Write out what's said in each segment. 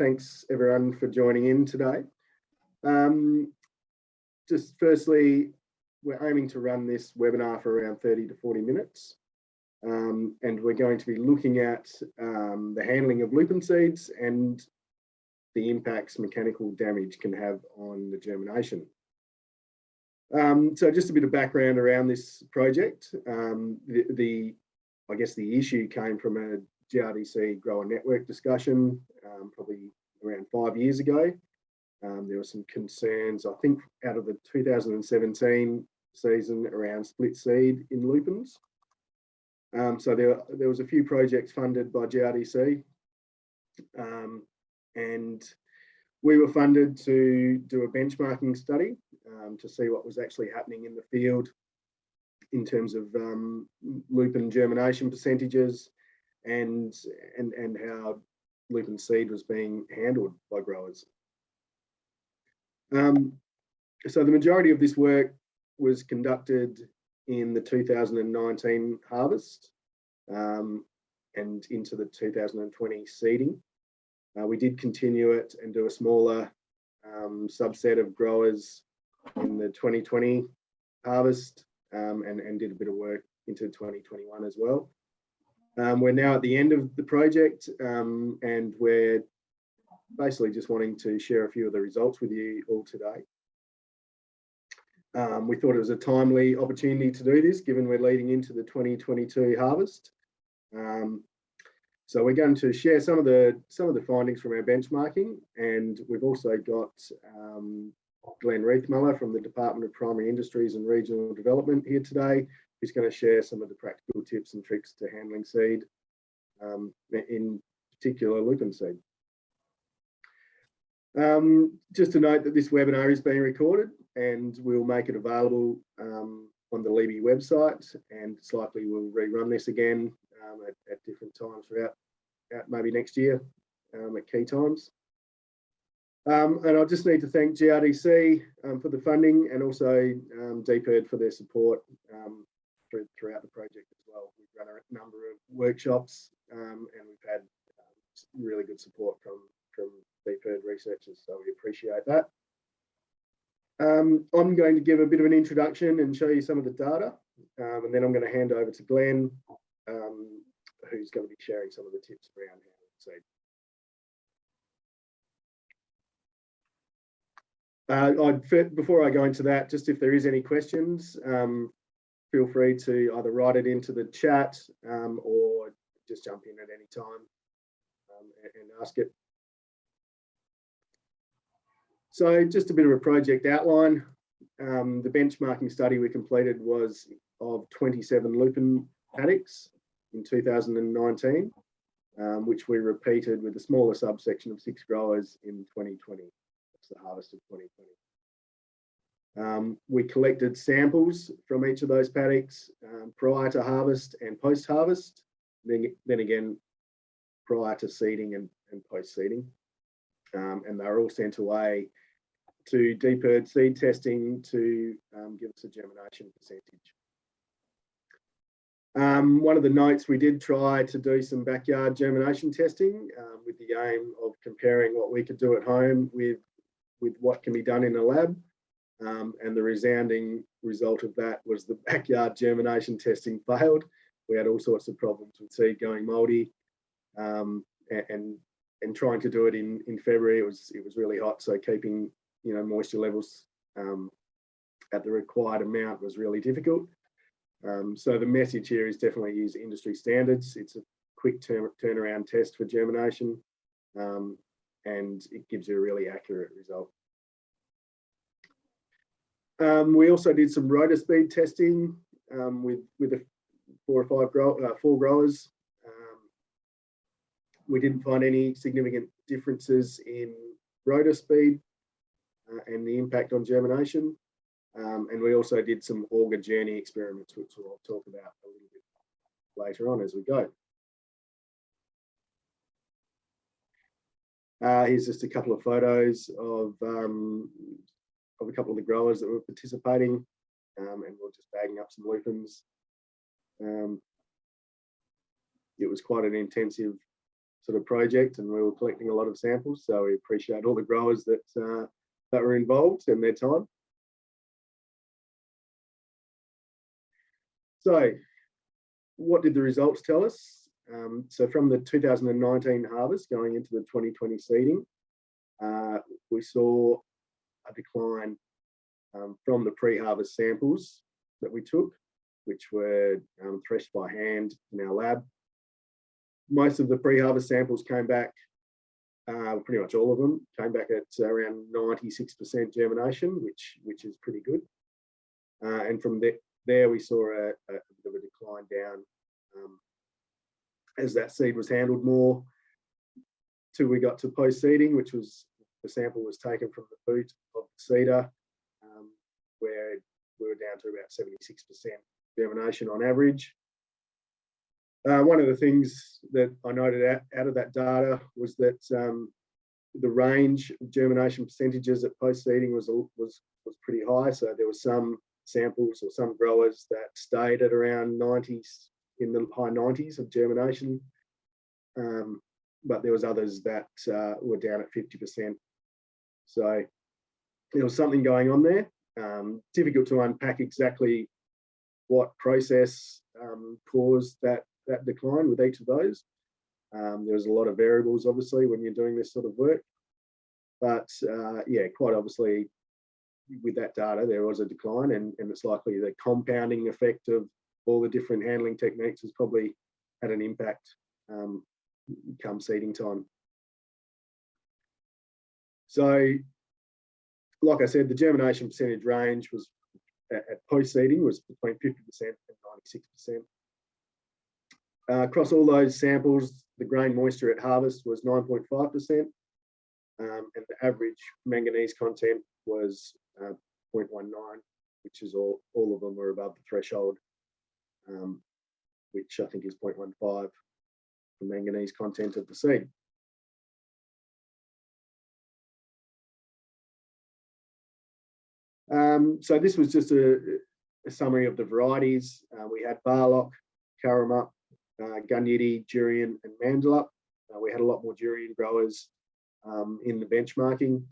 thanks everyone for joining in today. Um, just firstly, we're aiming to run this webinar for around 30 to 40 minutes. Um, and we're going to be looking at um, the handling of lupin seeds and the impacts mechanical damage can have on the germination. Um, so just a bit of background around this project. Um, the, the, I guess the issue came from a GRDC grower network discussion um, probably around five years ago. Um, there were some concerns, I think, out of the 2017 season around split seed in lupins. Um, so there, there was a few projects funded by GRDC um, and we were funded to do a benchmarking study um, to see what was actually happening in the field in terms of um, lupin germination percentages and, and, and how lupin seed was being handled by growers. Um, so the majority of this work was conducted in the 2019 harvest um, and into the 2020 seeding. Uh, we did continue it and do a smaller um, subset of growers in the 2020 harvest um, and, and did a bit of work into 2021 as well. Um, we're now at the end of the project um, and we're basically just wanting to share a few of the results with you all today. Um, we thought it was a timely opportunity to do this given we're leading into the 2022 harvest. Um, so we're going to share some of the some of the findings from our benchmarking and we've also got um, Glenn Riethmuller from the Department of Primary Industries and Regional Development here today who's going to share some of the practical tips and tricks to handling seed, um, in particular lupin seed. Um, just to note that this webinar is being recorded and we'll make it available um, on the Liebe website and it's likely we'll rerun this again um, at, at, different times throughout maybe next year um, at key times. Um, and I just need to thank GRDC um, for the funding and also um, for their support um, through, throughout the project as well. We've run a number of workshops um, and we've had um, really good support from, from DPIRD researchers, so we appreciate that. Um, I'm going to give a bit of an introduction and show you some of the data, um, and then I'm going to hand over to Glenn, um, who's going to be sharing some of the tips around how to Uh, I'd, before I go into that, just if there is any questions, um, feel free to either write it into the chat um, or just jump in at any time um, and, ask it. So just a bit of a project outline. Um, the benchmarking study we completed was of 27 lupin paddocks in 2019, um, which we repeated with a smaller subsection of six growers in 2020. That's the harvest of 2020. Um, we collected samples from each of those paddocks um, prior to harvest and post-harvest, then, then again prior to seeding and, and post-seeding. Um, and they were all sent away to DPIRD seed testing to um, give us a germination percentage. Um, one of the notes, we did try to do some backyard germination testing um, with the aim of comparing what we could do at home with, with what can be done in a lab. Um, and the resounding result of that was the backyard germination testing failed. We had all sorts of problems with seed going mouldy um, and, and trying to do it in, in February, it was, it was really hot. So keeping, you know, moisture levels um, at the required amount was really difficult. Um, so the message here is definitely use industry standards. It's a quick turn, turnaround test for germination um, and it gives you a really accurate result. Um, we also did some rotor speed testing um, with with a four or five grow, uh, four growers. Um, we didn't find any significant differences in rotor speed uh, and the impact on germination. Um, and we also did some auger journey experiments, which we'll talk about a little bit later on as we go. Uh, here's just a couple of photos of um, of a couple of the growers that were participating um, and we are just bagging up some lupins. Um, it was quite an intensive sort of project and we were collecting a lot of samples. So we appreciate all the growers that, uh, that were involved and their time. So what did the results tell us? Um, so from the 2019 harvest going into the 2020 seeding, uh, we saw a decline um, from the pre-harvest samples that we took, which were um, threshed by hand in our lab. Most of the pre-harvest samples came back, uh, pretty much all of them came back at around 96% germination, which, which is pretty good. Uh, and from there, there we saw a, a, bit of a decline down um, as that seed was handled more till we got to post seeding, which was the sample was taken from the boot of the seeder, um, where we were down to about 76% germination on average. Uh, one of the things that I noted out, out of that data was that um, the range of germination percentages at post seeding was, was, was pretty high. So there were some samples or some growers that stayed at around 90s in the high 90s of germination. Um, but there was others that uh, were down at 50%. So there was something going on there. Um, difficult to unpack exactly what process um, caused that, that decline with each of those. Um, was a lot of variables, obviously, when you're doing this sort of work. But uh, yeah, quite obviously, with that data, there was a decline, and, and it's likely the compounding effect of all the different handling techniques has probably had an impact um, come seeding time. So, like I said, the germination percentage range was at, post seeding was between 50% and 96%. Uh, across all those samples, the grain moisture at harvest was 9.5%, um, and the average manganese content was uh, 0.19, which is all, all of them were above the threshold, um, which I think is 0.15 for manganese content of the seed. Um, so this was just a, a, summary of the varieties. Uh, we had Barlock, Coromup, uh, Gunyidi, Jurien and Mandelup. Uh, we had a lot more jurien growers um, in the benchmarking.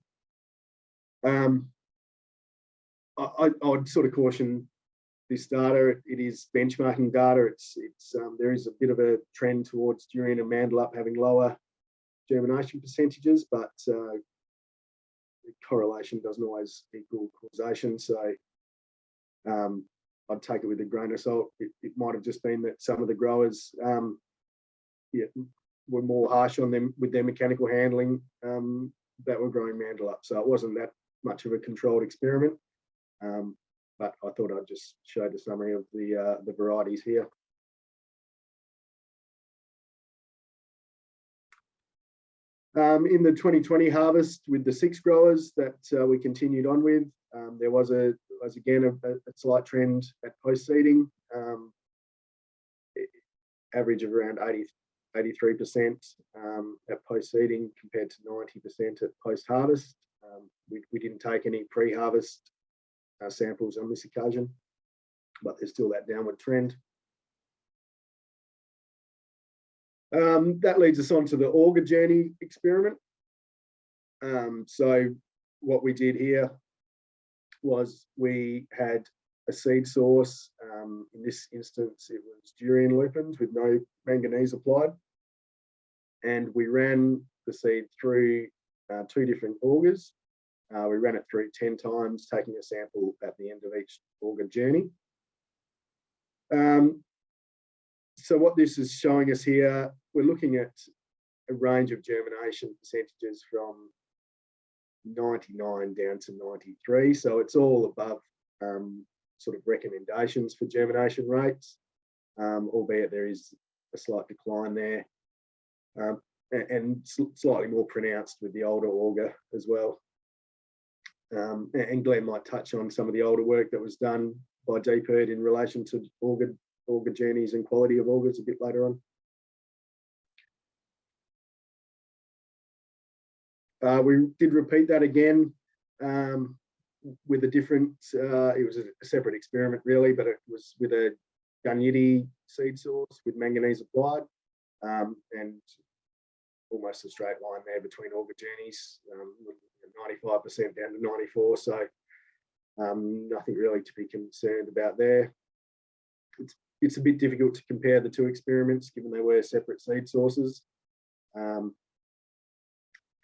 Um, I, I, would sort of caution this data. It is benchmarking data. It's it's um, there is a bit of a trend towards jurien and Mandelup having lower germination percentages, but uh, correlation doesn't always equal causation. So um, I'd take it with a grain of salt. It, it, might have just been that some of the growers um, yeah, were more harsh on them with their mechanical handling um, that were growing Mandelup. So it wasn't that much of a controlled experiment. Um, but I thought I'd just show the summary of the, uh, the varieties here. Um, in the 2020 harvest with the six growers that uh, we continued on with, um, there was a was again a, a slight trend at post seeding, um, average of around 80, 83% um, at post seeding compared to 90% at post harvest. Um, we, we didn't take any pre harvest uh, samples on this occasion, but there's still that downward trend. Um, that leads us on to the auger journey experiment. Um, so what we did here was we had a seed source. Um, in this instance, it was jurien lupins with no manganese applied. And we ran the seed through uh, two different augers. Uh, we ran it through 10 times, taking a sample at the end of each auger journey. Um, so what this is showing us here, we're looking at a range of germination percentages from 99 down to 93. So it's all above um, sort of recommendations for germination rates, um, albeit there is a slight decline there. Um, and, slightly more pronounced with the older auger as well. Um, and Glenn might touch on some of the older work that was done by DPIRD in relation to auger auger journeys and quality of augers a bit later on. Uh, we did repeat that again um, with a different, uh, it was a separate experiment really, but it was with a Gunyidi seed source with manganese applied. Um, and almost a straight line there between auger journeys, um, 95% down to 94. So um, nothing really to be concerned about there. It's, it's a bit difficult to compare the two experiments given they were separate seed sources. Um,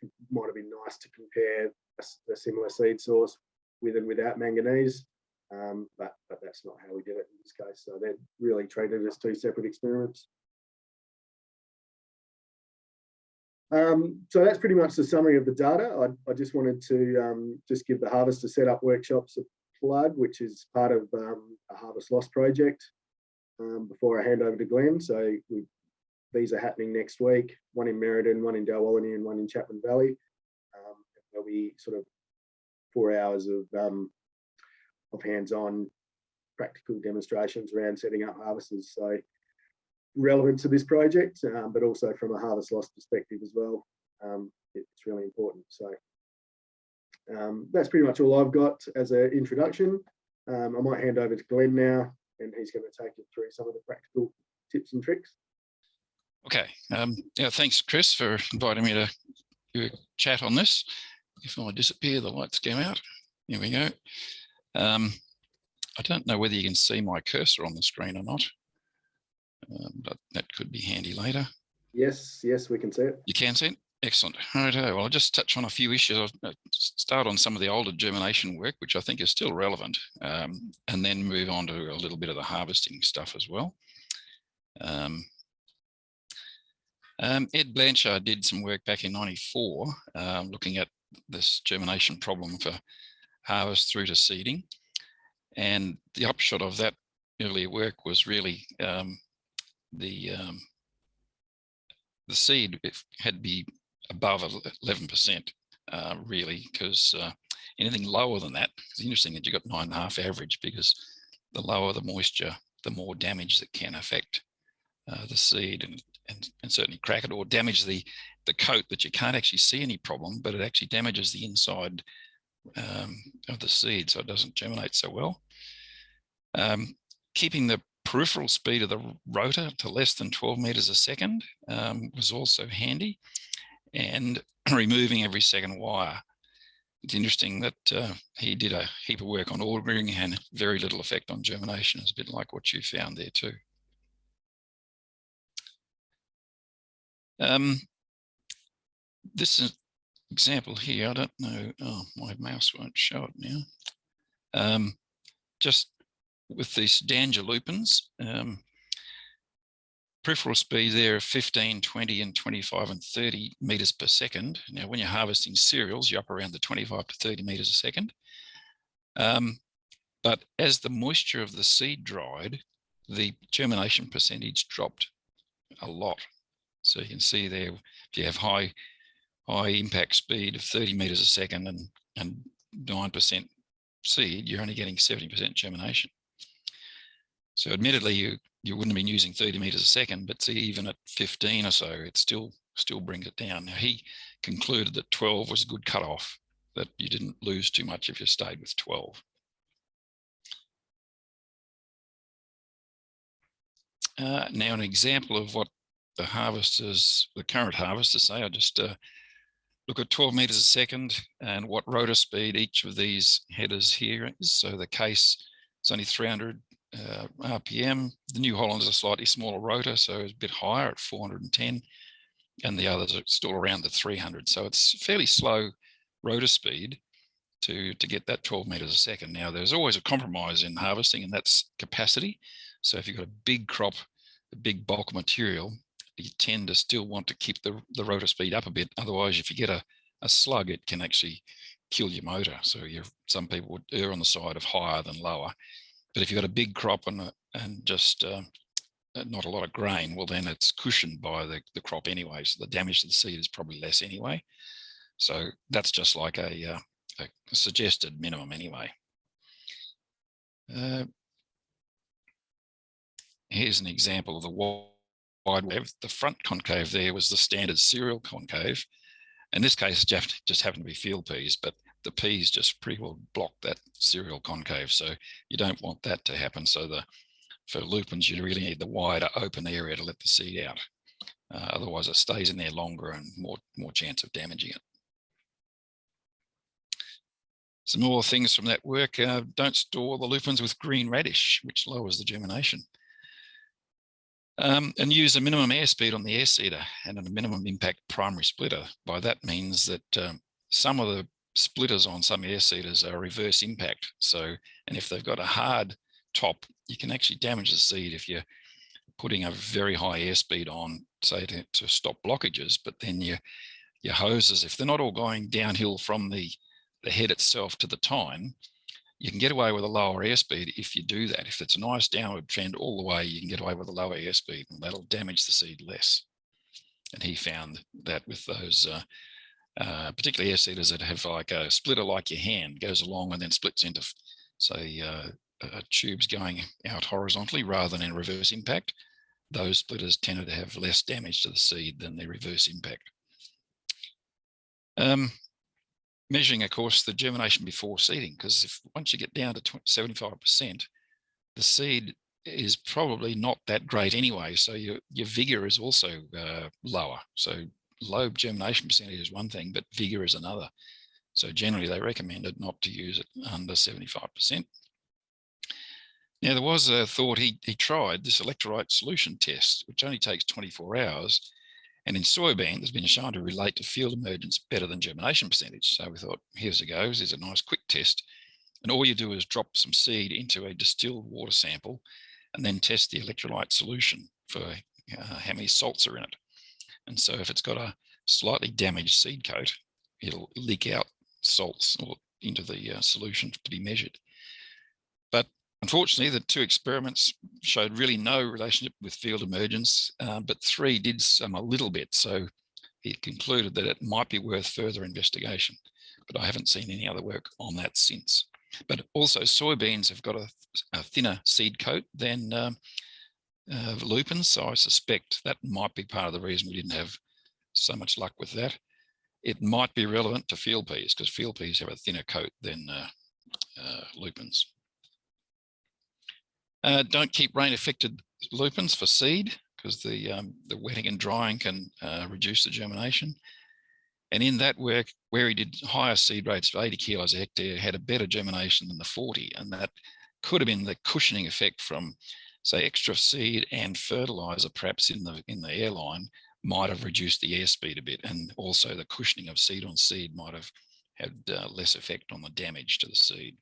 it might have been nice to compare a, a, similar seed source with and without manganese, um, but, but that's not how we did it in this case. So they're really treated as two separate experiments. Um, so that's pretty much the summary of the data. I, I just wanted to um, just give the Harvester Setup Workshops a plug, which is part of um, a Harvest Loss project um, before I hand over to Glenn. So we, these are happening next week, one in Merredin, one in Dalwallinu and one in Chapman Valley. Um, there'll be sort of four hours of, um, of hands-on practical demonstrations around setting up harvesters. So relevant to this project, um, but also from a harvest loss perspective as well. Um, it's really important. So um, that's pretty much all I've got as an introduction. Um, I might hand over to Glenn now, and he's going to take you through some of the practical tips and tricks. Okay. Um, yeah, thanks, Chris, for inviting me to do a chat on this. If I disappear, the lights go out. Here we go. Um, I don't know whether you can see my cursor on the screen or not. Um, but that could be handy later. Yes, yes, we can see it. You can see it? Excellent. Right, well, I'll just touch on a few issues. I'll uh, start on some of the older germination work, which I think is still relevant, um, and then move on to a little bit of the harvesting stuff as well. Um, um, Ed Blanchard did some work back in 94, um, looking at this germination problem for harvest through to seeding. And the upshot of that earlier work was really um, the um, the seed had to be above 11% uh, really, because uh, anything lower than that, it's interesting that you got nine and a half average because the lower the moisture, the more damage that can affect uh, the seed and, and, and certainly crack it or damage the, the coat that you can't actually see any problem, but it actually damages the inside um, of the seed so it doesn't germinate so well. Um, keeping the peripheral speed of the rotor to less than 12 meters a second um, was also handy and removing every second wire. It's interesting that uh, he did a heap of work on ordering and very little effect on germination. It's a bit like what you found there too. Um, this example here, I don't know, oh, my mouse won't show it now. Um, just with these Danja lupins, um, peripheral speed there of 15, 20 and 25 and 30 meters per second. Now, when you're harvesting cereals, you're up around the 25 to 30 meters a second. Um, but as the moisture of the seed dried, the germination percentage dropped a lot. So you can see there, if you have high, high impact speed of 30 meters a second and, and 9% seed, you're only getting 70% germination. So admittedly, you, you wouldn't have been using 30 meters a second, but see, even at 15 or so, it still still brings it down. Now, he concluded that 12 was a good cutoff, that you didn't lose too much if you stayed with 12. Uh, now, an example of what the harvesters, the current harvesters say, I just uh, look at 12 meters a second and what rotor speed each of these headers here is. So the case is only 300 uh, RPM. The New Holland is a slightly smaller rotor, so it's a bit higher at 410, and the others are still around the 300. So it's fairly slow rotor speed to, to get that 12 meters a second. Now, there's always a compromise in harvesting, and that's capacity. So if you've got a big crop, a big bulk material, you tend to still want to keep the, the rotor speed up a bit. Otherwise, if you get a, a slug, it can actually kill your motor. So some people would err on the side of higher than lower. But if you've got a big crop and, and just uh, not a lot of grain, well, then it's cushioned by the, the crop anyway. So the damage to the seed is probably less anyway. So that's just like a, uh, a suggested minimum anyway. Uh, here's an example of the wide web. The front concave there was the standard cereal concave. In this case, just happened to be field peas, but the peas just pretty well block that cereal concave. So you don't want that to happen. So the for lupins, you really need the wider open area to let the seed out. Uh, otherwise it stays in there longer and more, more chance of damaging it. Some more things from that work. Uh, don't store the lupins with green radish, which lowers the germination. Um, and use a minimum airspeed on the air seeder and a minimum impact primary splitter. By that means that um, some of the splitters on some air seeders are reverse impact. So, and if they've got a hard top, you can actually damage the seed if you're putting a very high airspeed on, say to, to stop blockages, but then your, your hoses, if they're not all going downhill from the the head itself to the tine, you can get away with a lower airspeed if you do that. If it's a nice downward trend all the way, you can get away with a lower airspeed and that'll damage the seed less. And he found that with those, uh, uh, particularly air seeders that have like a splitter like your hand goes along and then splits into, say, uh, tubes going out horizontally rather than in reverse impact, those splitters tended to have less damage to the seed than the reverse impact. Um, measuring, of course, the germination before seeding, because if once you get down to 75%, the seed is probably not that great anyway. So your, your vigor is also uh, lower. So low germination percentage is one thing, but vigor is another. So generally they recommended not to use it under 75%. Now there was a thought he, he tried this electrolyte solution test, which only takes 24 hours and in soybean, there's been shown to relate to field emergence better than germination percentage. So we thought, here's a go, here's a nice quick test. And all you do is drop some seed into a distilled water sample and then test the electrolyte solution for uh, how many salts are in it. And so if it's got a slightly damaged seed coat, it'll leak out salts or into the uh, solution to be measured. But Unfortunately, the two experiments showed really no relationship with field emergence, uh, but three did some a little bit. So it concluded that it might be worth further investigation, but I haven't seen any other work on that since. But also soybeans have got a, a thinner seed coat than um, uh, lupins, so I suspect that might be part of the reason we didn't have so much luck with that. It might be relevant to field peas because field peas have a thinner coat than uh, uh lupins. Uh, don't keep rain affected lupins for seed because the, um, the wetting and drying can uh, reduce the germination. And in that work, where he did higher seed rates of 80 kilos a hectare, had a better germination than the 40. And that could have been the cushioning effect from, say, extra seed and fertilizer, perhaps in the in the airline, might have reduced the airspeed a bit. And also the cushioning of seed on seed might have had uh, less effect on the damage to the seed.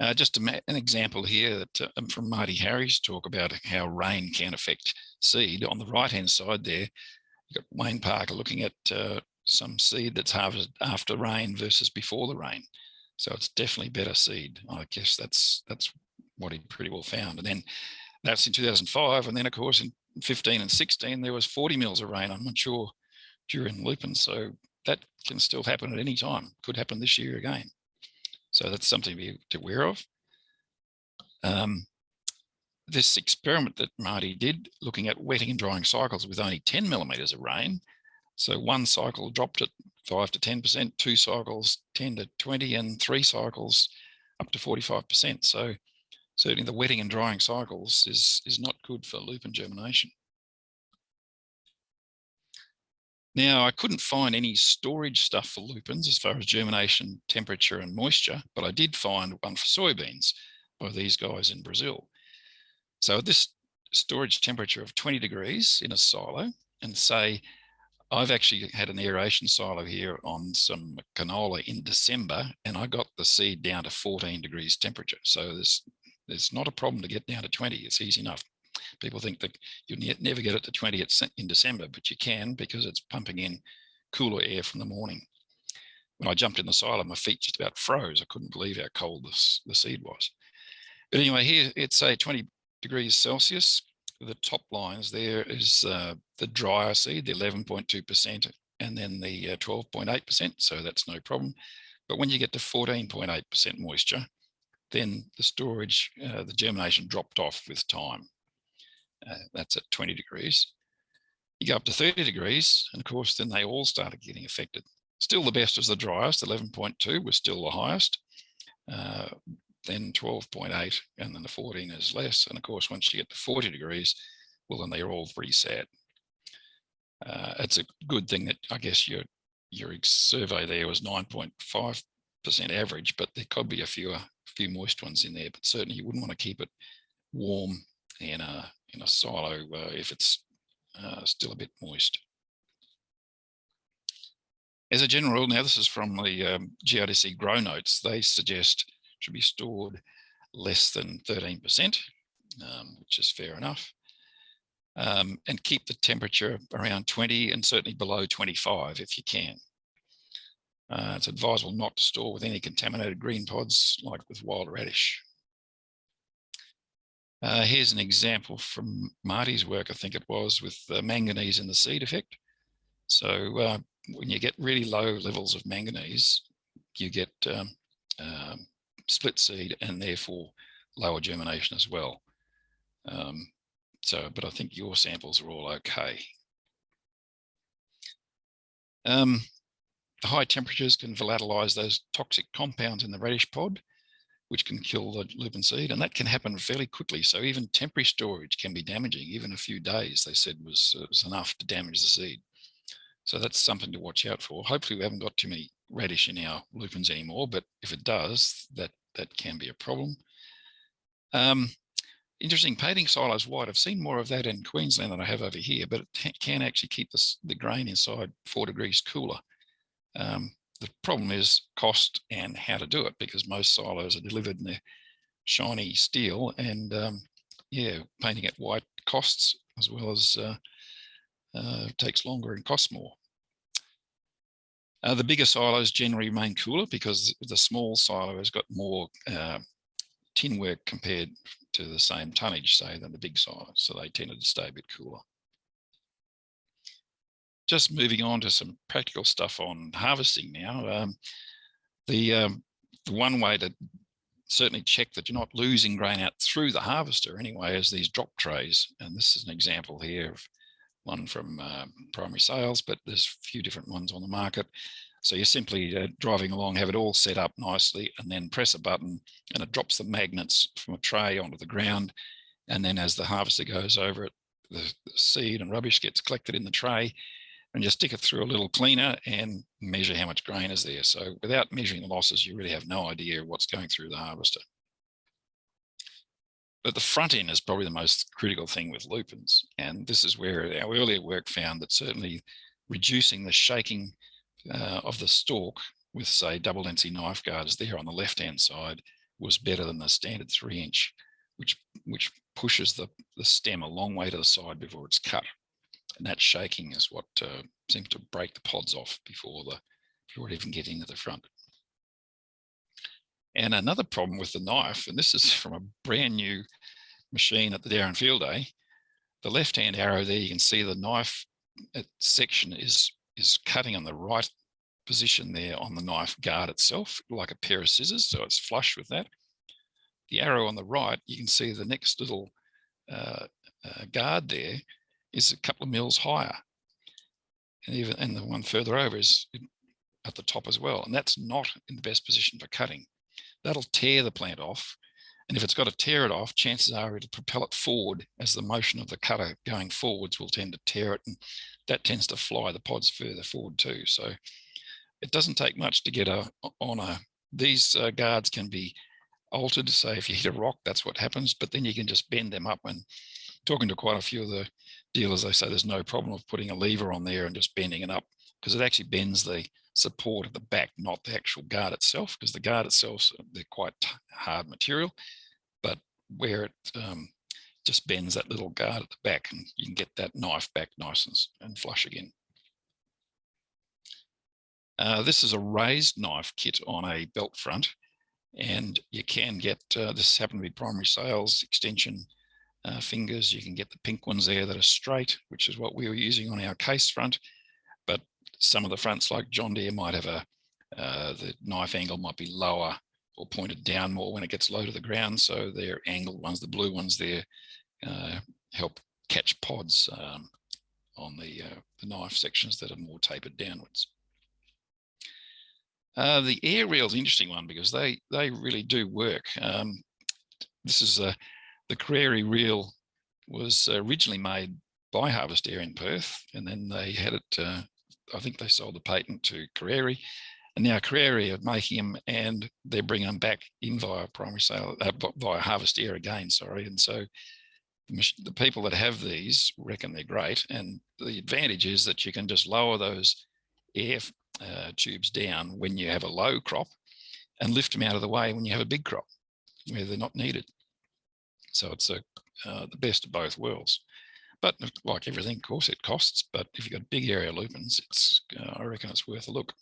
Uh, just a, an example here that uh, from Marty Harris talk about how rain can affect seed. On the right hand side there, you've got Wayne Parker looking at uh, some seed that's harvested after rain versus before the rain. So it's definitely better seed. I guess that's that's what he pretty well found. And then that's in 2005. And then of course in 15 and 16, there was 40 mils of rain. I'm not sure during lupin. So that can still happen at any time. Could happen this year again. So that's something to be aware of. Um, this experiment that Marty did, looking at wetting and drying cycles with only 10 millimeters of rain. So one cycle dropped at 5 to 10%, two cycles 10 to 20, and three cycles up to 45%. So certainly the wetting and drying cycles is, is not good for lupin germination. Now, I couldn't find any storage stuff for lupins as far as germination, temperature and moisture, but I did find one for soybeans by these guys in Brazil. So at this storage temperature of 20 degrees in a silo and say, I've actually had an aeration silo here on some canola in December and I got the seed down to 14 degrees temperature. So there's, there's not a problem to get down to 20, it's easy enough. People think that you'll never get it to 20 in December, but you can because it's pumping in cooler air from the morning. When I jumped in the silo, my feet just about froze. I couldn't believe how cold this, the seed was. But anyway, here it's a 20 degrees Celsius. The top lines there is uh, the drier seed, the 11.2%, and then the 12.8%, uh, so that's no problem. But when you get to 14.8% moisture, then the storage, uh, the germination dropped off with time. Uh, that's at 20 degrees. You go up to 30 degrees, and of course, then they all started getting affected. Still the best was the driest, 11.2 was still the highest. Uh, then 12.8, and then the 14 is less. And of course, once you get to 40 degrees, well, then they're all reset. Uh, it's a good thing that I guess your your survey there was 9.5% average, but there could be a few few moist ones in there. But certainly you wouldn't want to keep it warm in a in a silo uh, if it's uh, still a bit moist. As a general rule, now this is from the um, GRDC GrowNotes, they suggest should be stored less than 13%, um, which is fair enough. Um, and keep the temperature around 20 and certainly below 25 if you can. Uh, it's advisable not to store with any contaminated green pods like with wild radish. Uh, here's an example from Marty's work, I think it was, with uh, manganese in the seed effect. So uh, when you get really low levels of manganese, you get um, um, split seed and therefore lower germination as well. Um, so, but I think your samples are all okay. The high temperatures can volatilize those toxic compounds in the radish pod, which can kill the lupin seed, and that can happen fairly quickly. So even temporary storage can be damaging. Even a few days, they said, was, uh, was enough to damage the seed. So that's something to watch out for. Hopefully we haven't got too many radish in our lupins anymore, but if it does, that, that can be a problem. Um, interesting painting silos white. I've seen more of that in Queensland than I have over here, but it can actually keep the, the grain inside four degrees cooler. Um, the problem is cost and how to do it because most silos are delivered in their shiny steel and um, yeah, painting it white costs as well as uh, uh, takes longer and costs more. Uh, the bigger silos generally remain cooler because the small silo has got more uh, tin work compared to the same tonnage, say, than the big silo. So they tended to stay a bit cooler. Just moving on to some practical stuff on harvesting now. Um, the, um, the one way to certainly check that you're not losing grain out through the harvester anyway is these drop trays. And this is an example here of one from uh, primary sales, but there's a few different ones on the market. So you're simply uh, driving along, have it all set up nicely, and then press a button and it drops the magnets from a tray onto the ground. And then as the harvester goes over it, the, the seed and rubbish gets collected in the tray and just stick it through a little cleaner and measure how much grain is there. So without measuring the losses, you really have no idea what's going through the harvester. But the front end is probably the most critical thing with lupins. And this is where our earlier work found that certainly reducing the shaking uh, of the stalk with say double density knife guards there on the left hand side was better than the standard three inch, which which pushes the, the stem a long way to the side before it's cut. And that shaking is what uh, seems to break the pods off before the before it even getting to the front. And another problem with the knife, and this is from a brand new machine at the Dowerin Field Day, the left-hand arrow there, you can see the knife uh, section is, is cutting on the right position there on the knife guard itself, like a pair of scissors, so it's flush with that. The arrow on the right, you can see the next little uh, uh, guard there is a couple of mils higher. And even and the one further over is at the top as well. And that's not in the best position for cutting that'll tear the plant off. And if it's got to tear it off, chances are it'll propel it forward as the motion of the cutter going forwards will tend to tear it. And that tends to fly the pods further forward too. So it doesn't take much to get a on a, these uh, guards can be altered. Say if you hit a rock, that's what happens, but then you can just bend them up and talking to quite a few of the dealers, they say there's no problem of putting a lever on there and just bending it up because it actually bends the support at the back, not the actual guard itself, because the guard itself, they're quite hard material, but where it um, just bends that little guard at the back and you can get that knife back nice and, and flush again. Uh, this is a raised knife kit on a belt front and you can get, uh, this happened to be primary sales extension uh, fingers. You can get the pink ones there that are straight, which is what we were using on our case front But some of the fronts like John Deere might have a, uh, the knife angle might be lower or pointed down more when it gets low to the ground. So they're angled ones, the blue ones there uh, help catch pods um, on the, uh, the knife sections that are more tapered downwards. Uh, the air reel is an interesting one because they they really do work. Um, this is a, the Crary reel was originally made by Harvest Air in Perth, and then they had it, uh, I think they sold the patent to Crary, and now Crary are making them and they're bringing them back in via primary sale, uh, via Harvest Air again, sorry. And so the, the people that have these reckon they're great. And the advantage is that you can just lower those air uh, tubes down when you have a low crop and lift them out of the way when you have a big crop where they're not needed. So it's a, uh, the best of both worlds. But like everything, of course, it costs. But if you've got big area lupins, it's uh, I reckon it's worth a look.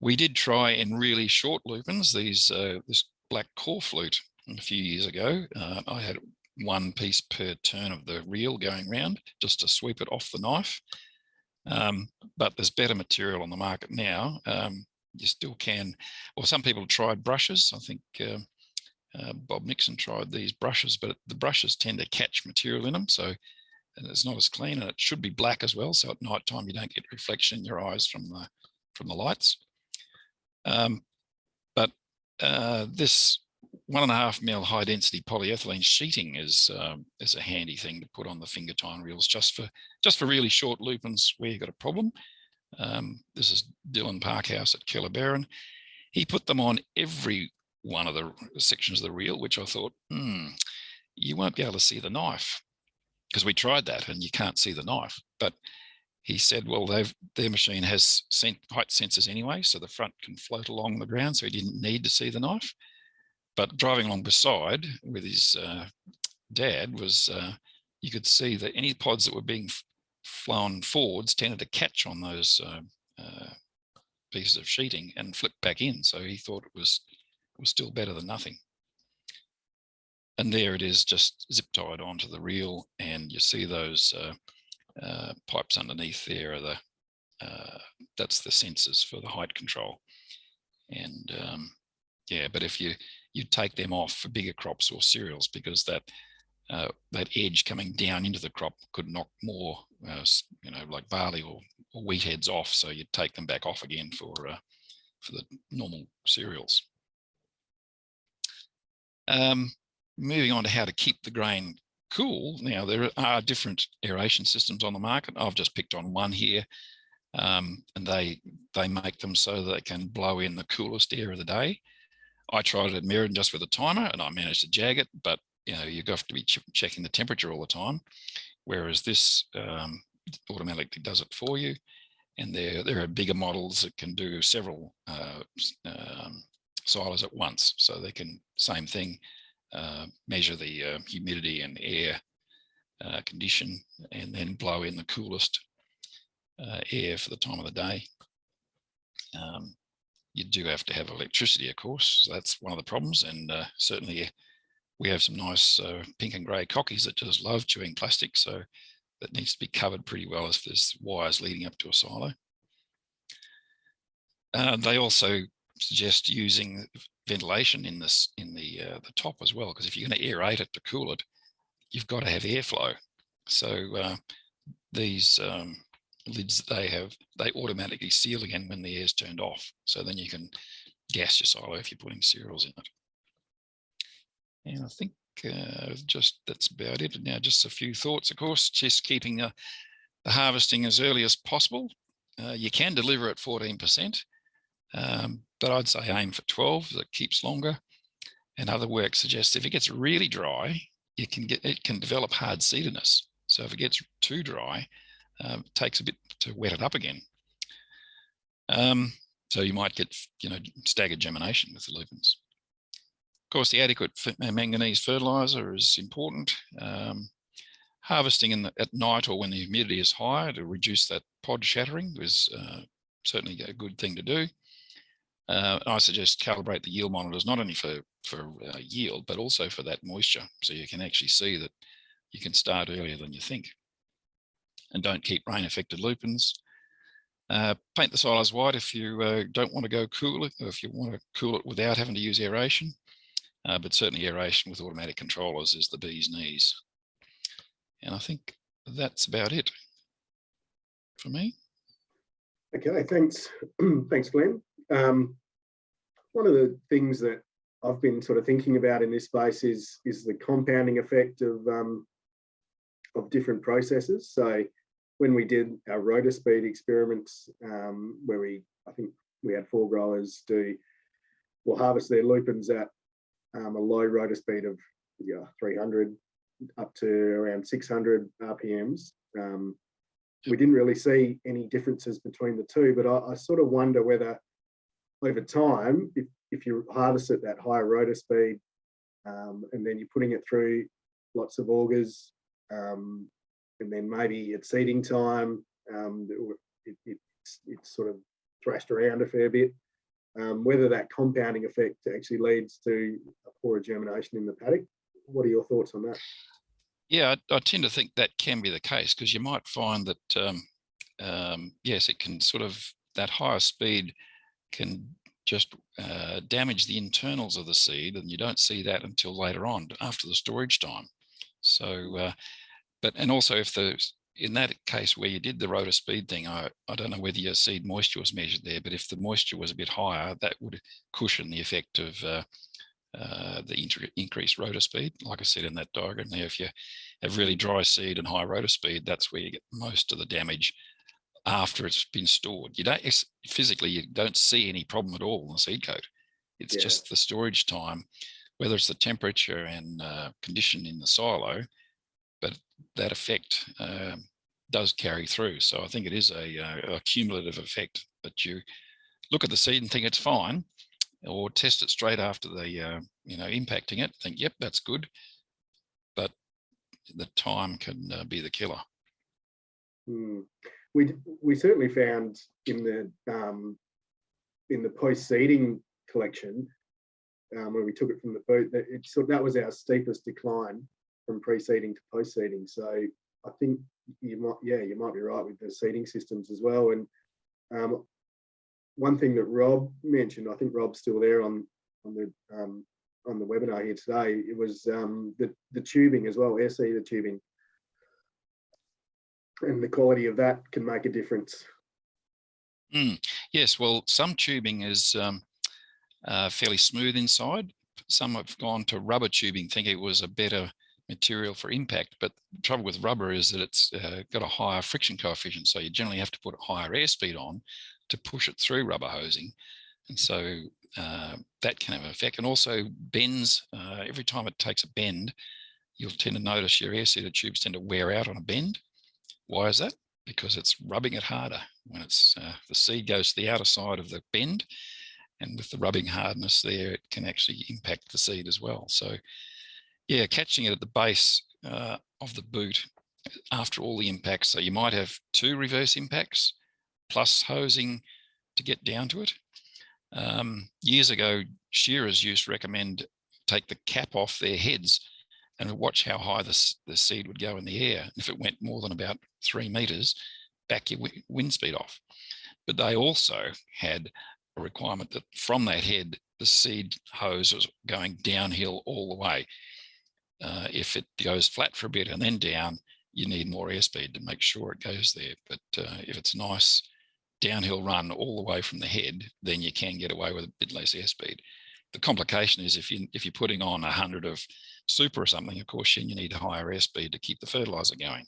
We did try in really short lupins, these uh, this black core flute a few years ago. Uh, I had one piece per turn of the reel going round just to sweep it off the knife. Um, but there's better material on the market now. Um, you still can, well, some people tried brushes. I think uh, Bob Nixon tried these brushes, but the brushes tend to catch material in them. So it's not as clean and it should be black as well. So at night time, you don't get reflection in your eyes from the, from the lights. Um, but uh, this one and a half mil high density polyethylene sheeting is um, is a handy thing to put on the finger tine reels just for just for really short lupins where you've got a problem. Um, this is Dylan Parkhouse at Kellerberrin. He put them on every one of the sections of the reel, which I thought, hmm, you won't be able to see the knife because we tried that and you can't see the knife. But he said, well, they've, their machine has height sensors anyway, so the front can float along the ground, so he didn't need to see the knife. But driving along beside with his uh, dad was, uh, you could see that any pods that were being flown forwards tended to catch on those uh, uh, pieces of sheeting and flip back in. So he thought it was was still better than nothing. And there it is, just zip tied onto the reel, and you see those uh, uh, pipes underneath there are the uh, that's the sensors for the height control. And um, yeah, but if you you take them off for bigger crops or cereals because that uh, that edge coming down into the crop could knock more, uh, you know, like barley or, or, wheat heads off. So you'd take them back off again for uh, for the normal cereals. Um, moving on to how to keep the grain cool. Now there are different aeration systems on the market. I've just picked on one here, um, and they they make them so they can blow in the coolest air of the day. I tried it at Merredin just with a timer, and I managed to jag it, but you know you have to be ch checking the temperature all the time, whereas this um, automatically does it for you. And there there are bigger models that can do several uh, um, silos at once, so they can same thing uh, measure the uh, humidity and air uh, condition and then blow in the coolest uh, air for the time of the day. Um, you do have to have electricity, of course. So that's one of the problems. And uh, certainly we have some nice uh, pink and grey cockies that just love chewing plastic. So that needs to be covered pretty well if there's wires leading up to a silo. they also suggest using ventilation in this in the uh, the top as well because if you're going to aerate it to cool it you've got to have airflow. So uh, these um, lids they have they automatically seal again when the air's turned off. So then you can gas your silo if you're putting cereals in it. And I think uh, just that's about it. Now just a few thoughts of course just keeping uh, the harvesting as early as possible. Uh, you can deliver at 14 percent um, but I'd say aim for 12 that keeps longer. And other work suggests if it gets really dry, it can get it can develop hard seededness. So if it gets too dry, um, it takes a bit to wet it up again. Um, so you might get you know staggered germination with the lupins. Of course, the adequate manganese fertilizer is important. Um, harvesting in the, at night or when the humidity is high to reduce that pod shattering is uh, certainly a good thing to do. Uh, I suggest calibrate the yield monitors, not only for, for uh, yield, but also for that moisture. So you can actually see that you can start earlier than you think. And don't keep rain affected lupins. Uh, paint the silos white if you uh, don't want to go cool it, or if you want to cool it without having to use aeration. Uh, but certainly aeration with automatic controllers is the bee's knees. And I think that's about it for me. Okay, thanks. thanks, Glenn. Um, one of the things that I've been sort of thinking about in this space is is the compounding effect of um, of different processes. So when we did our rotor speed experiments, um, where we I think we had four growers do will harvest their lupins at um, a low rotor speed of yeah 300 up to around 600 RPMs. Um, we didn't really see any differences between the two, but I, I sort of wonder whether over time, if, if you harvest at that higher rotor speed, um, and then you're putting it through lots of augers, um, and then maybe at seeding time, um, it, it's, it's sort of thrashed around a fair bit. Um, whether that compounding effect actually leads to a poorer germination in the paddock. What are your thoughts on that? Yeah, I, I tend to think that can be the case because you might find that, um, um, yes, it can sort of, that higher speed can just uh, damage the internals of the seed and you don't see that until later on after the storage time. So, uh, but, and also if the, in that case where you did the rotor speed thing, I, I don't know whether your seed moisture was measured there, but if the moisture was a bit higher, that would cushion the effect of uh, uh, the increased rotor speed. Like I said in that diagram there, if you have really dry seed and high rotor speed, that's where you get most of the damage after it's been stored. You don't physically, you don't see any problem at all in the seed coat. It's yeah. just the storage time, whether it's the temperature and uh, condition in the silo, but that effect um, does carry through. So I think it is a, uh, a, cumulative effect that you look at the seed and think it's fine, or test it straight after the, uh, you know, impacting it, think, yep, that's good. But the time can uh, be the killer. Hmm we we certainly found in the um, in the post seeding collection um, where we took it from the boot that it so that was our steepest decline from pre-seeding to post-seeding. So I think you might yeah you might be right with the seeding systems as well. And um, one thing that Rob mentioned, I think Rob's still there on on the um, on the webinar here today. It was um, the the tubing as well, air seeder tubing and the quality of that can make a difference. Mm, yes, well, some tubing is um, uh, fairly smooth inside. Some have gone to rubber tubing, thinking it was a better material for impact. But the trouble with rubber is that it's uh, got a higher friction coefficient. So you generally have to put a higher airspeed on to push it through rubber hosing. And so uh, that can have an effect. And also bends, uh, every time it takes a bend, you'll tend to notice your air tubes tend to wear out on a bend. Why is that? Because it's rubbing it harder when it's uh, the seed goes to the outer side of the bend and with the rubbing hardness there, it can actually impact the seed as well. So yeah, catching it at the base uh, of the boot after all the impacts. So you might have two reverse impacts plus hosing to get down to it. Um, years ago, shearers used to recommend take the cap off their heads and watch how high the, the seed would go in the air. If it went more than about three meters, back your wind speed off. But they also had a requirement that from that head, the seed hose was going downhill all the way. Uh, if it goes flat for a bit and then down, you need more airspeed to make sure it goes there. But uh, if it's a nice downhill run all the way from the head, then you can get away with a bit less airspeed. The complication is if you if you're putting on a hundred of super or something, of course, you need a higher airspeed to keep the fertilizer going.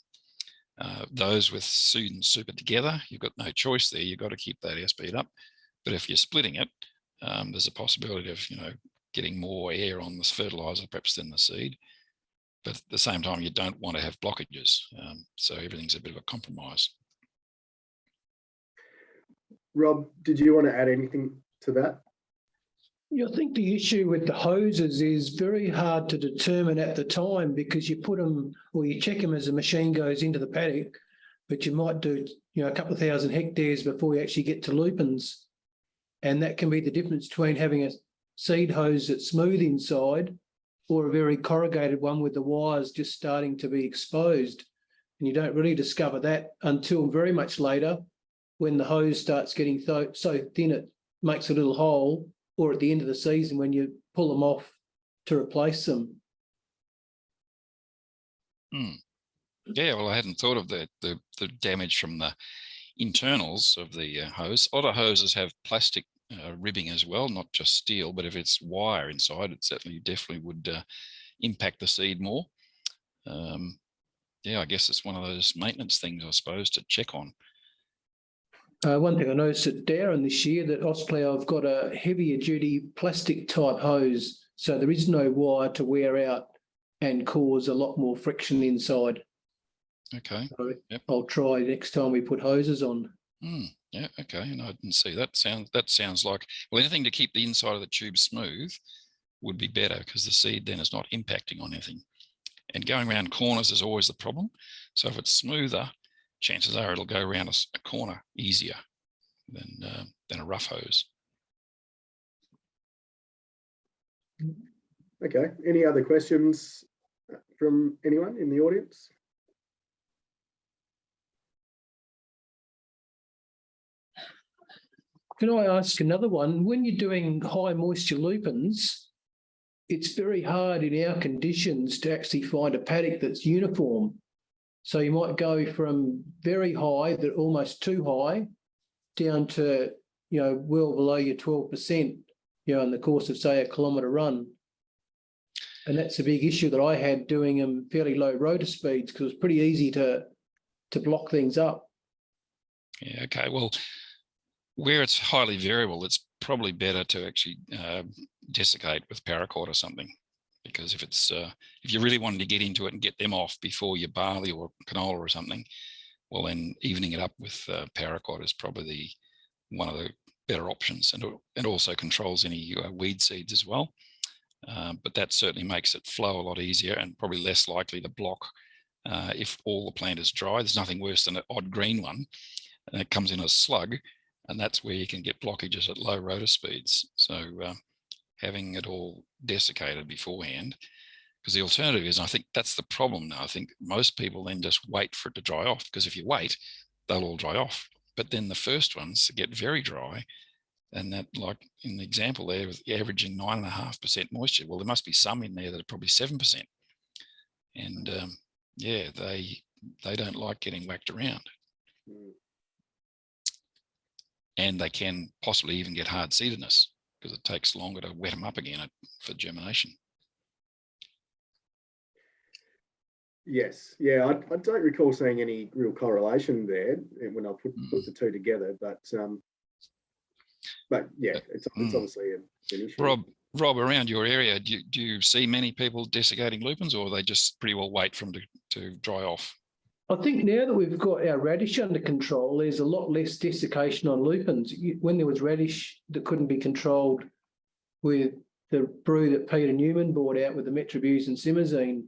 Uh, those with seed and super together, you've got no choice there. You've got to keep that airspeed up. But if you're splitting it, um, there's a possibility of, you know, getting more air on this fertilizer perhaps than the seed. But at the same time, you don't want to have blockages. Um, so everything's a bit of a compromise. Rob, did you want to add anything to that? I think the issue with the hoses is very hard to determine at the time because you put them or you check them as the machine goes into the paddock, but you might do you know a couple of thousand hectares before you actually get to lupins. And that can be the difference between having a seed hose that's smooth inside or a very corrugated one with the wires just starting to be exposed. And you don't really discover that until very much later when the hose starts getting so, so thin it makes a little hole or at the end of the season when you pull them off to replace them. Hmm. Yeah, well, I hadn't thought of the, the, the damage from the internals of the uh, hose. Of hoses have plastic uh, ribbing as well, not just steel, but if it's wire inside, it certainly definitely would uh, impact the seed more. Um, yeah, I guess it's one of those maintenance things, I suppose, to check on. Uh, one thing I noticed at Dowerin this year that Ausplow have got a heavier duty plastic type hose, so there is no wire to wear out and cause a lot more friction inside. Okay. So Yep. I'll try next time we put hoses on. Hmm, yeah, okay. And I didn't see that. Sounds that sounds like well, anything to keep the inside of the tube smooth would be better because the seed then is not impacting on anything. And going around corners is always the problem. So if it's smoother, chances are it'll go around a corner easier than uh, than a rough hose. Okay, any other questions uh, from anyone in the audience? Can I ask another one? When you're doing high moisture lupins, it's very hard in our conditions to actually find a paddock that's uniform. So you might go from very high, that almost too high, down to, you know, well below your twelve percent, you know, in the course of, say, a kilometre run. And that's a big issue that I had doing them fairly low rotor speeds because it's pretty easy to to block things up. Yeah, okay. Well, where it's highly variable, it's probably better to actually uh, desiccate with paraquat or something. Because if it's uh, if you really wanted to get into it and get them off before your barley or canola or something, well then evening it up with uh, paraquat is probably the one of the better options, and it- also controls any uh, weed seeds as well. Uh, but that certainly makes it flow a lot easier and probably less likely to block uh, if all the plant is dry. There's nothing worse than an odd green one, and it comes in a slug, and that's where you can get blockages at low rotor speeds. So uh, having it all desiccated beforehand, because the alternative is, I think that's the problem now. I think most people then just wait for it to dry off, because if you wait, they'll all dry off. But then the first ones get very dry, and that, like in the example there, with averaging nine and a half percent moisture. Well, there must be some in there that are probably seven percent, and um, yeah, they they don't like getting whacked around Mm, and they can possibly even get hard seededness because it takes longer to wet them up again for germination. Yes, yeah, I, I don't recall seeing any real correlation there when I put, put the two together, but, um, but yeah, it's, it's Mm. obviously an an issue. Rob, Rob, around your area, do you, do you see many people desiccating lupins or they just pretty well wait for them to, to dry off? I think now that we've got our radish under control, there's a lot less desiccation on lupins. When there was radish that couldn't be controlled with the brew that Peter Newman brought out with the Metribuzin simazine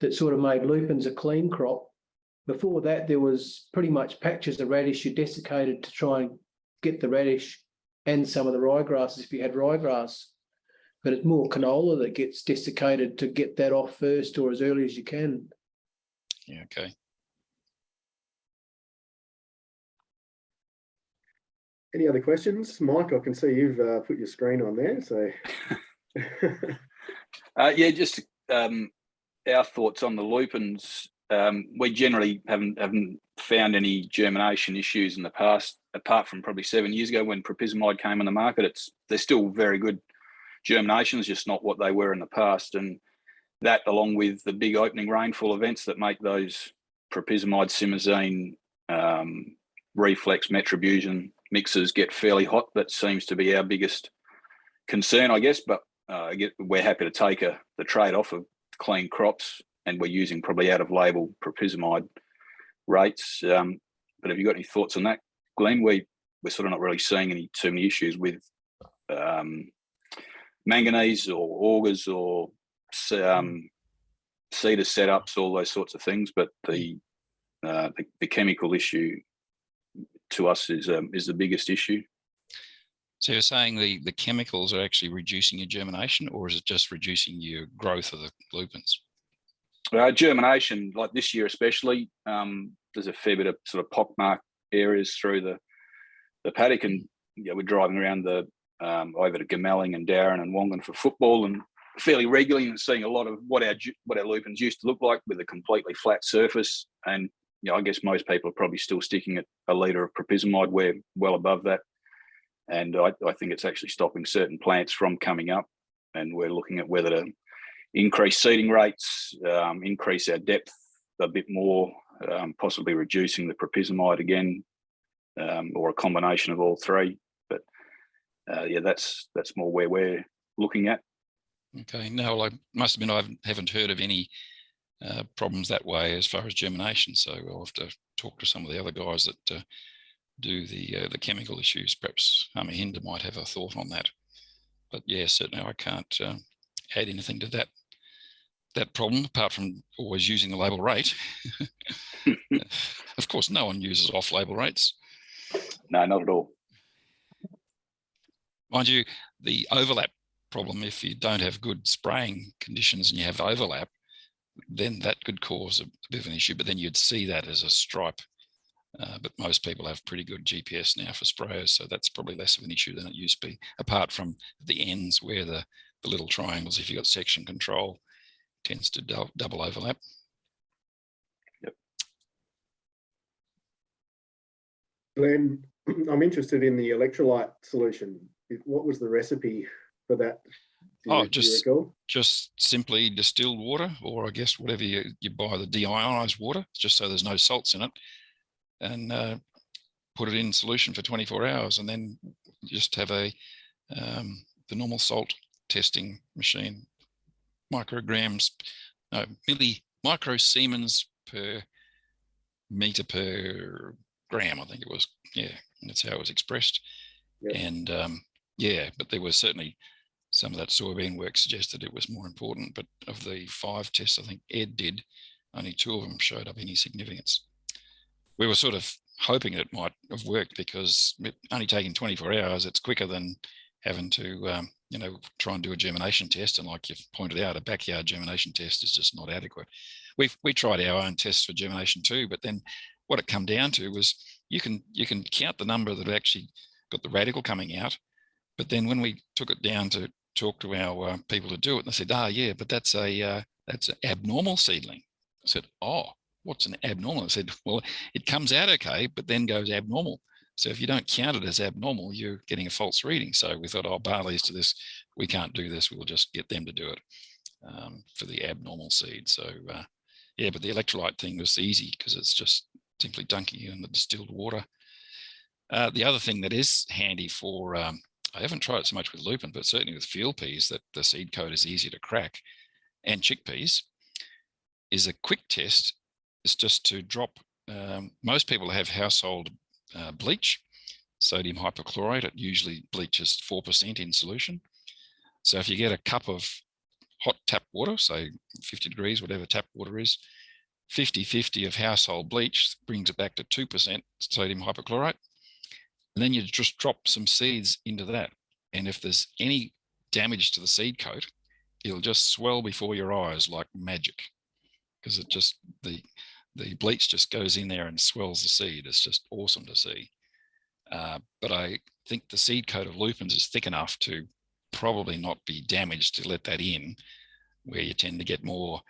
that sort of made lupins a clean crop. Before that, there was pretty much patches of radish you desiccated to try and get the radish and some of the ryegrasses if you had ryegrass. But it's more canola that gets desiccated to get that off first or as early as you can. Yeah, okay. Any other questions? Mike, I can see you've uh, put your screen on there, so. Uh, yeah, just um, our thoughts on the lupins. Um, we generally haven't haven't found any germination issues in the past, apart from probably seven years ago when propyzamide came on the market. It's they're still very good germinations, just not what they were in the past. And that, along with the big opening rainfall events that make those propyzamide, simazine, um, reflex, metribuzin mixes get fairly hot, that seems to be our biggest concern, I guess. But uh, we're happy to take a, the trade off of clean crops and we're using probably out of label propyzamide rates. Um, but have you got any thoughts on that, Glenn? We, we're sort of not really seeing any too many issues with um, manganese or augers or um, seeder setups, all those sorts of things. But the, uh, the, the chemical issue to us is um, is the biggest issue. So you're saying the, the chemicals are actually reducing your germination or is it just reducing your growth of the lupins? Uh, germination, like this year especially, um, there's a fair bit of sort of pockmark areas through the the paddock, and you know, we're driving around the um, over to Goomalling and Dowerin and Wongan for football, and fairly regularly and seeing a lot of what our what our lupins used to look like with a completely flat surface. And you know, I guess most people are probably still sticking at a litre of propyzamide. We're well above that. and I, I think it's actually stopping certain plants from coming up. And we're looking at whether to increase seeding rates, um, increase our depth a bit more, um, possibly reducing the propyzamide again, um, or a combination of all three. But uh, yeah, that's that's more where we're looking at. Okay, no, I must admit I haven't heard of any uh, problems that way as far as germination. So I'll have to talk to some of the other guys that uh, do the uh, the chemical issues. Perhaps Amahinda might have a thought on that. But yeah, certainly I can't uh, add anything to that that problem apart from always using the label rate. of course, no one uses off-label rates. No, not at all. Mind you, the overlap problem, if you don't have good spraying conditions and you have overlap, then that could cause a bit of an issue, but then you'd see that as a stripe. Uh, but most people have pretty good GPS now for sprayers, so that's probably less of an issue than it used to be, apart from the ends where the, the little triangles, if you've got section control, tends to dou double overlap. Yep. Glenn, I'm interested in the electrolyte solution. What was the recipe for that? Oh, you- do you just- Just simply distilled water, or I guess whatever you, you buy, the deionized water, just so there's no salts in it. And uh, put it in solution for 24 hours and then just have a um, the normal salt testing machine micrograms, no, milli micro Siemens per meter per gram, I think it was. Yeah, that's how it was expressed. And um, yeah, but there was certainly some of that soybean work suggested it was more important. But of the five tests, I think Ed did, only two of them showed up any significance. We were sort of hoping it might have worked because only taking 24 hours, it's quicker than having to um, you know, try and do a germination test. And like you've pointed out, a backyard germination test is just not adequate. We've we tried our own tests for germination too, but then what it come down to was you can you can count the number that actually got the radicle coming out, but then when we took it down to talk to our uh, people to do it, and they said, ah, yeah, but that's a uh, that's an abnormal seedling. I said, oh, what's an abnormal? I said, well, it comes out okay, but then goes abnormal. So if you don't count it as abnormal, you're getting a false reading. So we thought, oh, barley's to this, we can't do this. We'll just get them to do it um, for the abnormal seed. So uh, yeah, but the electrolyte thing was easy because it's just simply dunking you in the distilled water. Uh, the other thing that is handy for, um, I haven't tried it so much with lupin, but certainly with field peas that the seed coat is easy to crack and chickpeas is a quick test is just to drop, um, most people have household uh, bleach, sodium hypochlorite, it usually bleaches 4% in solution. So if you get a cup of hot tap water, say 50 degrees, whatever tap water is, 50-50 of household bleach brings it back to 2% sodium hypochlorite. And then you just drop some seeds into that. And if there's any damage to the seed coat, it'll just swell before your eyes like magic because it just, the, the bleach just goes in there and swells the seed. It's just awesome to see. Uh, but I think the seed coat of lupins is thick enough to probably not be damaged to let that in where you tend to get more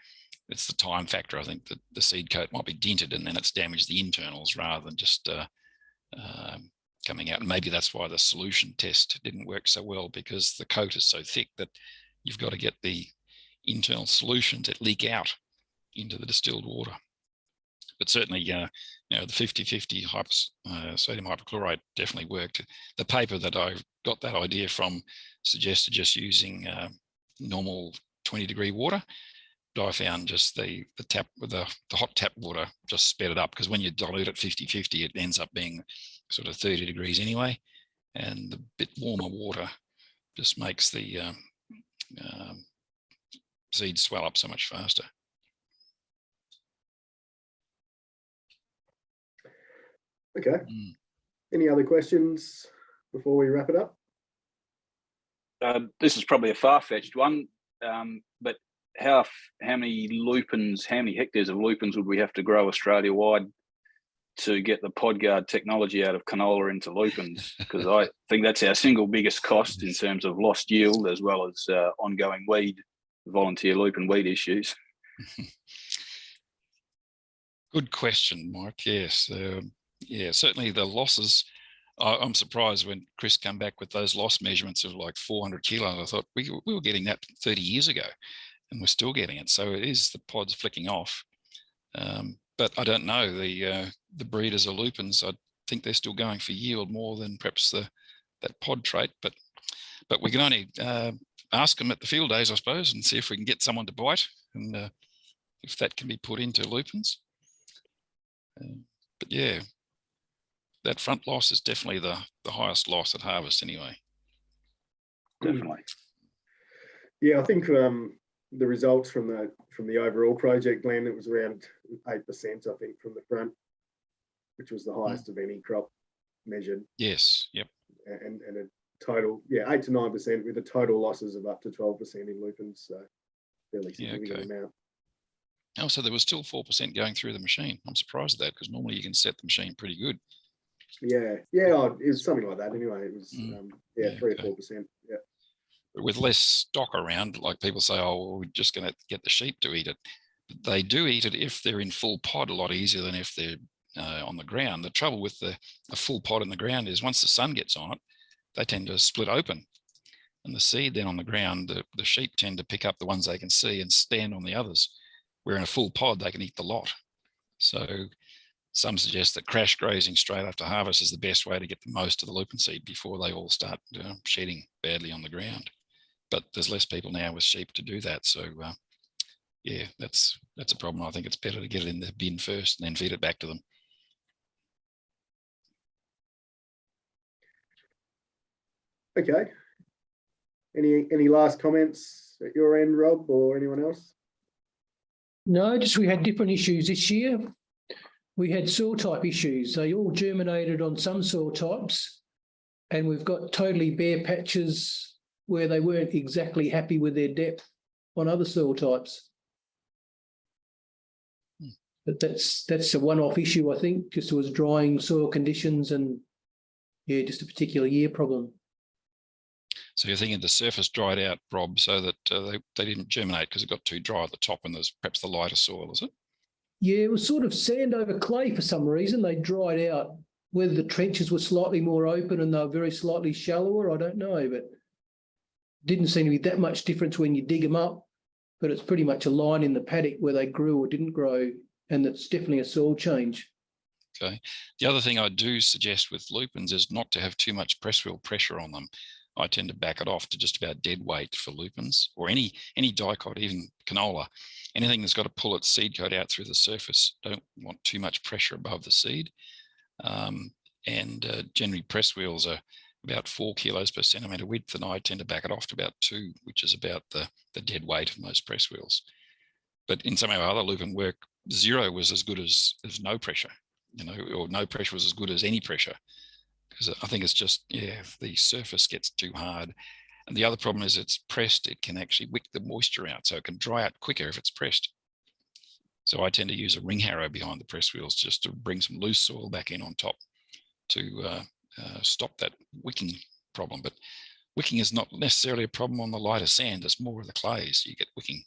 it's the time factor i think that the seed coat might be dented and then it's damaged the internals rather than just uh, um, coming out and maybe that's why the solution test didn't work so well because the coat is so thick that you've got to get the internal solution that leak out into the distilled water. But certainly uh, you know the 50 50 hyper, uh, sodium hypochlorite definitely worked. The paper that i got that idea from suggested just using uh, normal 20 degree water but I found just the the tap with the, the hot tap water just sped it up because when you dilute it 50 50 it ends up being sort of 30 degrees anyway and the bit warmer water just makes the um, um, seeds swell up so much faster. Okay. Mm. Any other questions before we wrap it up? Uh, this is probably a far-fetched one, um, but how how many lupins, how many hectares of lupins would we have to grow Australia-wide to get the podguard technology out of canola into lupins? Because I think that's our single biggest cost in terms of lost yield as well as uh, ongoing weed, volunteer lupin weed issues. Good question, Mike. Yes, um, yeah, certainly the losses I, I'm surprised when Chris come back with those loss measurements of like 400 kilos. I thought we, we were getting that 30 years ago and we're still getting it. So it is the pods flicking off. Um, but I don't know the uh, the breeders of lupins. I think they're still going for yield more than perhaps the that pod trait. But but we can only uh, ask them at the field days, I suppose, and see if we can get someone to bite and uh, if that can be put into lupins. Um, but yeah, that front loss is definitely the the highest loss at harvest anyway. Definitely. Yeah, I think um, the results from the from the overall project, Glenn, it was around eight percent, I think, from the front, which was the highest of any crop measured, Yes. Yep. and and a total, yeah, eight to nine percent with a total losses of up to twelve percent in lupins, so fairly Yeah, significant okay. amount. Oh, so there was still four percent going through the machine. I'm surprised at that because normally you can set the machine pretty good. Yeah, yeah, oh, it was something like that anyway. It was, Mm. um, yeah, Yeah, three okay. or four percent. Yeah, But with less stock around, like people say, oh, well, we're just going to get the sheep to eat it. They do eat it if they're in full pod a lot easier than if they're uh, on the ground. The trouble with the a full pod in the ground is once the sun gets on it, they tend to split open. And the seed then on the ground, the, the sheep tend to pick up the ones they can see and stand on the others. Where in a full pod, they can eat the lot. So some suggest that crash grazing straight after harvest is the best way to get the most of the lupin seed before they all start uh, shedding badly on the ground but there's less people now with sheep to do that. So uh, yeah, that's that's a problem. I think it's better to get it in the bin first and then feed it back to them. okay. Any any last comments at your end, Rob, or anyone else? No, just we had different issues this year. We had soil type issues. They all germinated on some soil types. And we've got totally bare patches where they weren't exactly happy with their depth on other soil types. But that's, that's a one-off issue, I think, just it was drying soil conditions and yeah, just a particular year problem. So you're thinking the surface dried out, Rob, so that uh, they, they didn't germinate because it got too dry at the top and there's perhaps the lighter soil, is it? Yeah, it was sort of sand over clay for some reason. They dried out. Whether the trenches were slightly more open and they were very slightly shallower, I don't know, but didn't seem to be that much difference when you dig them up. But it's pretty much a line in the paddock where they grew or didn't grow, and that's definitely a soil change. Okay. The other thing I do suggest with lupins is not to have too much press wheel pressure on them. I tend to back it off to just about dead weight for lupins or any any dicot, even canola. Anything that's got to pull its seed coat out through the surface. Don't want too much pressure above the seed. Um, and uh, generally press wheels are about four kilos per centimeter width, and I tend to back it off to about two, which is about the, the dead weight of most press wheels. But in some of our other lupin work, zero was as good as, as no pressure, you know, or no pressure was as good as any pressure. Because I think it's just, yeah, if the surface gets too hard. And the other problem is it's pressed, it can actually wick the moisture out. So it can dry out quicker if it's pressed. So I tend to use a ring harrow behind the press wheels just to bring some loose soil back in on top to uh, uh, stop that wicking problem. But wicking is not necessarily a problem on the lighter sand, it's more of the clays. You get wicking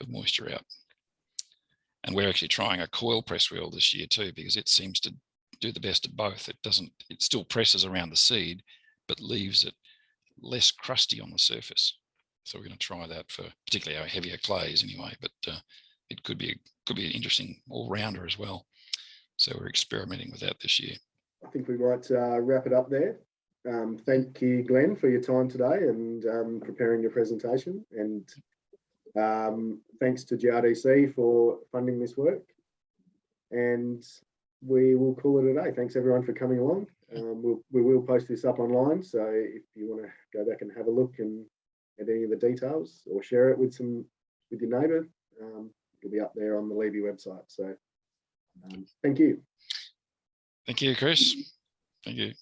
of moisture out. And we're actually trying a coil press wheel this year too, because it seems to do the best of both. It doesn't, it still presses around the seed, but leaves it less crusty on the surface. So we're going to try that for particularly our heavier clays anyway, but uh, it could be, could be an interesting all rounder as well. So we're experimenting with that this year. I think we might uh, wrap it up there. Um, thank you, Glenn, for your time today and um, preparing your presentation. And um, thanks to GRDC for funding this work. And we will call it a day. Thanks everyone for coming along. Um, we'll, we will post this up online. So if you want to go back and have a look and at any of the details or share it with some with your neighbour, um, it'll be up there on the Liebe website. So um, thank you. Thank you, Chris. Thank you.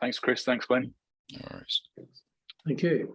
Thanks, Chris. Thanks, Glenn. No worries. Thank you.